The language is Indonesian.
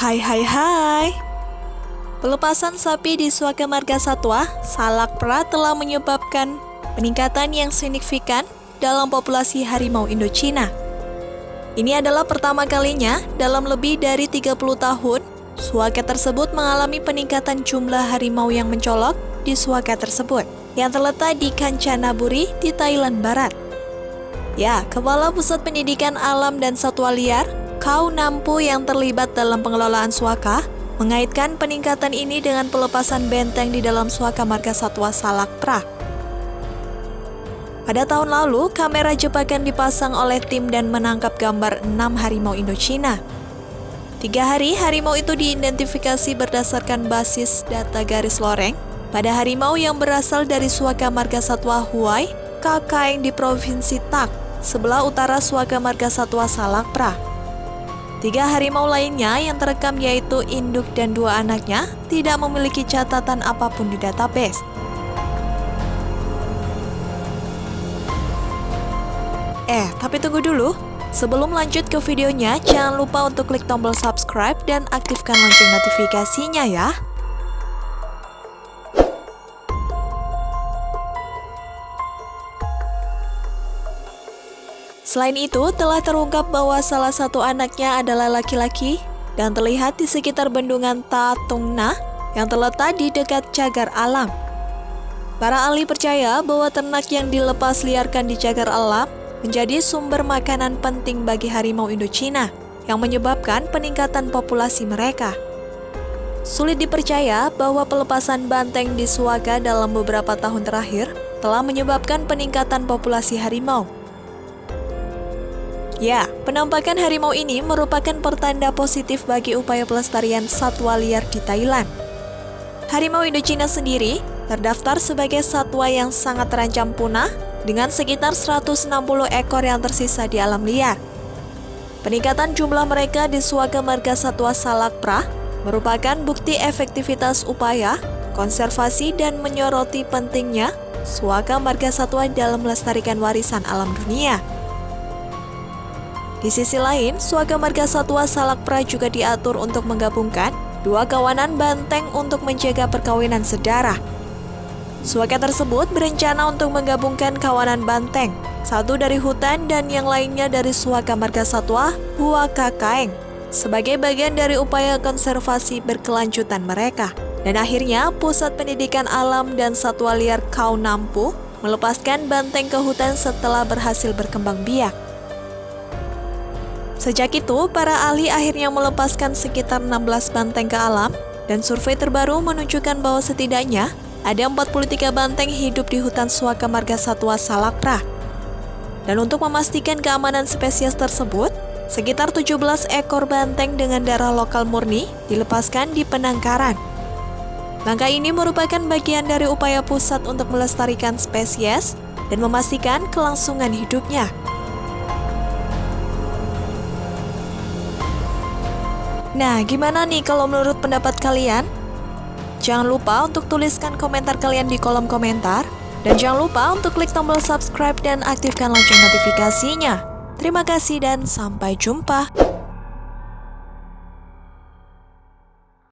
Hai hai hai Pelepasan sapi di Suaka Marga Satwa, Salak Pra telah menyebabkan peningkatan yang signifikan dalam populasi harimau Indochina. Ini adalah pertama kalinya dalam lebih dari 30 tahun, Suaka tersebut mengalami peningkatan jumlah harimau yang mencolok di Suaka tersebut, yang terletak di Kanchanaburi di Thailand Barat. Ya, Kepala Pusat Pendidikan Alam dan Satwa Liar, Kau Nampu yang terlibat dalam pengelolaan Suaka, mengaitkan peningkatan ini dengan pelepasan benteng di dalam Suaka Marga Satwa Salak Pra. Pada tahun lalu, kamera jebakan dipasang oleh tim dan menangkap gambar enam harimau Indochina. Tiga hari, harimau itu diidentifikasi berdasarkan basis data garis loreng pada harimau yang berasal dari Suaka Marga Satwa Huai, Kakaeng di Provinsi Tak, sebelah utara Suaka Marga Satwa Salak Pra. Tiga harimau lainnya yang terekam yaitu induk dan dua anaknya tidak memiliki catatan apa pun di database. Eh, tapi tunggu dulu. Sebelum lanjut ke videonya, jangan lupa untuk klik tombol subscribe dan aktifkan lonceng notifikasinya ya. Selain itu, telah terungkap bahwa salah satu anaknya adalah laki-laki dan terlihat di sekitar bendungan Tatungna yang terletak di dekat cagar alam. Para ahli percaya bahwa ternak yang dilepas liarkan di cagar alam menjadi sumber makanan penting bagi harimau Indochina yang menyebabkan peningkatan populasi mereka. Sulit dipercaya bahwa pelepasan banteng di Suaka dalam beberapa tahun terakhir telah menyebabkan peningkatan populasi harimau. Ya, penampakan harimau ini merupakan pertanda positif bagi upaya pelestarian satwa liar di Thailand. Harimau Indochina sendiri terdaftar sebagai satwa yang sangat terancam punah dengan sekitar 160 ekor yang tersisa di alam liar. Peningkatan jumlah mereka di Suaka Marga Satwa Salak Pra merupakan bukti efektivitas upaya, konservasi, dan menyoroti pentingnya Suaka Marga Satwa dalam melestarikan warisan alam dunia. Di sisi lain, Suaka Marga Satwa Salak Pra juga diatur untuk menggabungkan dua kawanan banteng untuk menjaga perkawinan sedarah. Suaka tersebut berencana untuk menggabungkan kawanan banteng, satu dari hutan dan yang lainnya dari Suaka Marga Satwa Huaka Kaeng, sebagai bagian dari upaya konservasi berkelanjutan mereka. Dan akhirnya, Pusat Pendidikan Alam dan Satwa Liar Kau Nampu melepaskan banteng ke hutan setelah berhasil berkembang biak. Sejak itu, para ahli akhirnya melepaskan sekitar 16 banteng ke alam, dan survei terbaru menunjukkan bahwa setidaknya ada 43 banteng hidup di hutan Suaka Marga Satwa Salakra. Dan untuk memastikan keamanan spesies tersebut, sekitar 17 ekor banteng dengan darah lokal murni dilepaskan di penangkaran. Langkah ini merupakan bagian dari upaya pusat untuk melestarikan spesies dan memastikan kelangsungan hidupnya. Nah, gimana nih kalau menurut pendapat kalian? Jangan lupa untuk tuliskan komentar kalian di kolom komentar. Dan jangan lupa untuk klik tombol subscribe dan aktifkan lonceng notifikasinya. Terima kasih dan sampai jumpa.